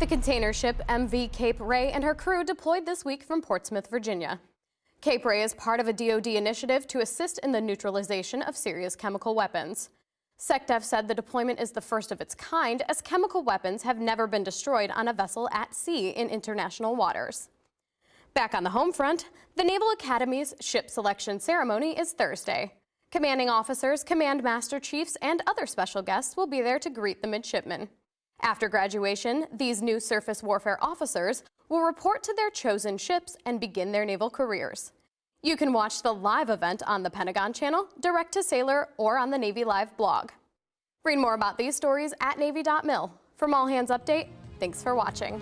The container ship MV Cape Ray and her crew deployed this week from Portsmouth, Virginia. Cape Ray is part of a DoD initiative to assist in the neutralization of Syria's chemical weapons. SecDef said the deployment is the first of its kind as chemical weapons have never been destroyed on a vessel at sea in international waters. Back on the home front, the Naval Academy's ship selection ceremony is Thursday. Commanding officers, command master chiefs, and other special guests will be there to greet the midshipmen. After graduation, these new surface warfare officers will report to their chosen ships and begin their naval careers. You can watch the live event on the Pentagon Channel, Direct to Sailor, or on the Navy Live blog. Read more about these stories at Navy.mil. From All Hands Update, thanks for watching.